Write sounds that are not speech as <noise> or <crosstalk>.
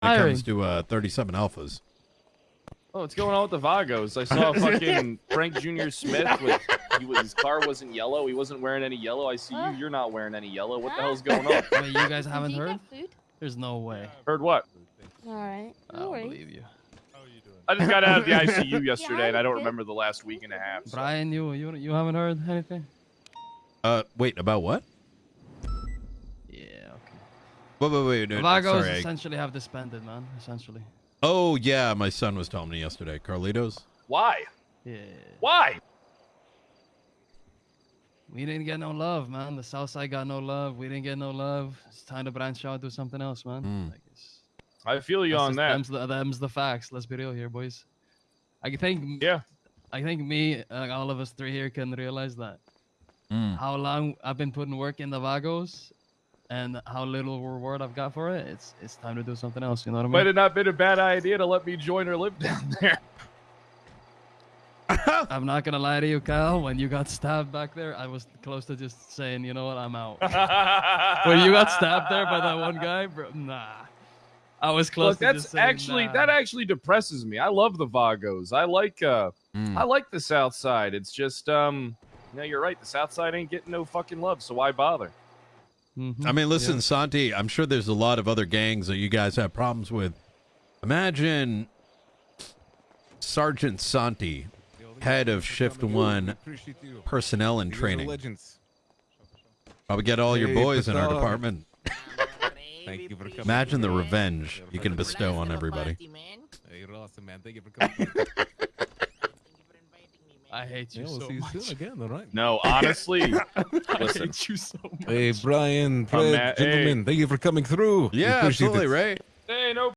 when it Hiring. comes to uh, 37 alphas. Oh, what's going on with the Vagos? I saw <laughs> fucking Frank Jr. Smith with he was, his car wasn't yellow. He wasn't wearing any yellow. I see you. Huh? You're not wearing any yellow. What the hell's going on? Wait, you guys haven't you heard? food? There's no way. Heard what? All right. I don't worries. believe you. I just got out of the <laughs> ICU yesterday, and I don't remember the last week and a half. so- Brian, you you you haven't heard anything? Uh, wait, about what? Yeah. Okay. Wait, wait, wait. No, Vagos sorry. I- essentially have disbanded, man. Essentially. Oh, yeah, my son was telling me yesterday. Carlitos? Why? Yeah. Why? We didn't get no love, man. The South Side got no love. We didn't get no love. It's time to branch out, do something else, man. Mm. Like it's, I feel you that's on just- that. Them's the, them's the facts. Let's be real here, boys. I think. Yeah. I think me, uh, all of us three here, can realize that Mm. how long I've been putting work in the Vagos, and how little reward I've got for it. It's it's time to do something else. You know what I mean? Might have not been a bad idea to let me join or live down there. <laughs> I'm not gonna lie to you, Kyle. When you got stabbed back there, I was close to just saying, you know what, I'm out. <laughs> when you got stabbed there by that one guy, bro, nah. I was close Look, to that's just saying, actually nah. that actually depresses me. I love the Vagos. I like uh Mm. I like the South Side. It's just um no, you're right. The South Side ain't getting no fucking love, so why bother? Mhm. I mean, listen, Yeah. Santi, I'm sure there's a lot of other gangs that you guys have problems with. Imagine Sergeant Santi, head of Shift 1 personnel and training. Legends. Probably get all your boys in our department. <laughs> Thank you for coming. Imagine the revenge you can bestow on everybody. Hey, you're awesome, man. Thank you for coming. <laughs> I hate you yeah, we'll so see you much. soon again, all right? No, <laughs> honestly, I listen. hate you so much. Hey, Brian, Fred, man. Hey. gentlemen, thank you for coming through. Yeah, absolutely, it. right? Hey, no